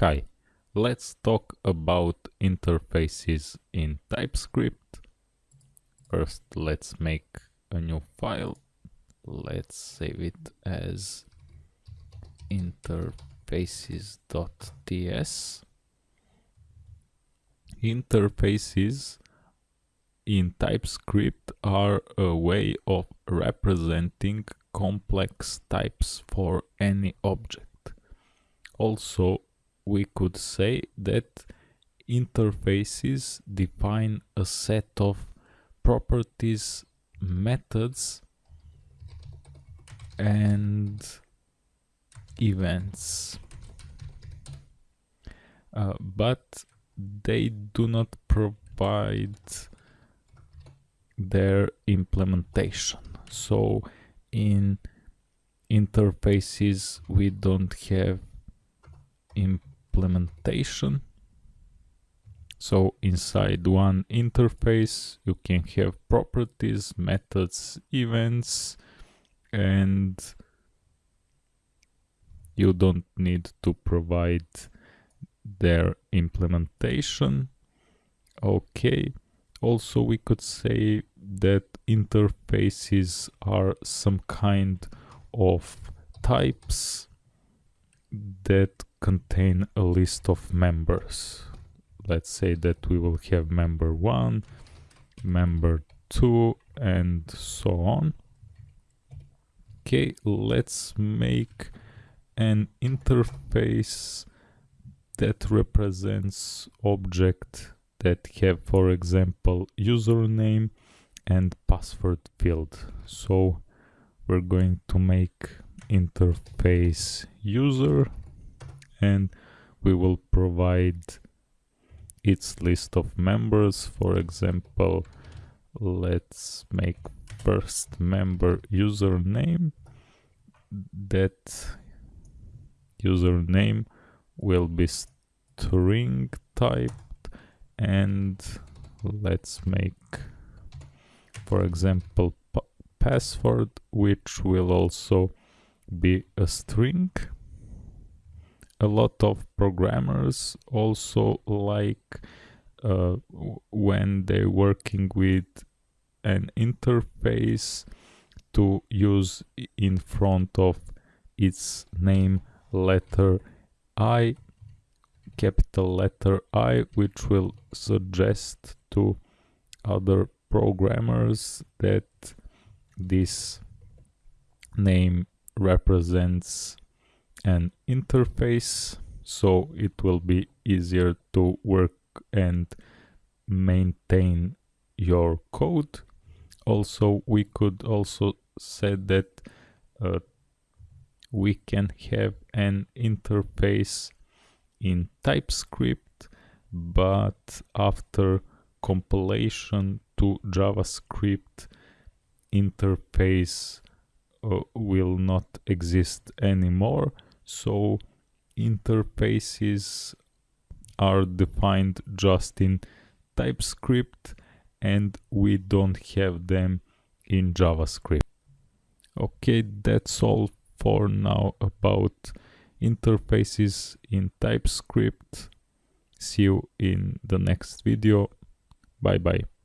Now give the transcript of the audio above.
Hi, let's talk about interfaces in TypeScript. First, let's make a new file. Let's save it as interfaces.ts. Interfaces in TypeScript are a way of representing complex types for any object. Also, we could say that interfaces define a set of properties, methods and events. Uh, but they do not provide their implementation. So in interfaces we don't have implementation. So inside one interface you can have properties, methods, events and you don't need to provide their implementation. Okay, also we could say that interfaces are some kind of types that contain a list of members. Let's say that we will have member 1, member 2 and so on. Okay, let's make an interface that represents object that have for example username and password field so we're going to make interface user and we will provide its list of members. For example let's make first member username. That username will be string typed and let's make for example password which will also be a string a lot of programmers also like uh, when they're working with an interface to use in front of its name letter I capital letter I which will suggest to other programmers that this name represents an interface so it will be easier to work and maintain your code. Also we could also say that uh, we can have an interface in TypeScript but after compilation to JavaScript interface uh, will not exist anymore so interfaces are defined just in TypeScript and we don't have them in JavaScript. Okay, that's all for now about interfaces in TypeScript. See you in the next video. Bye bye.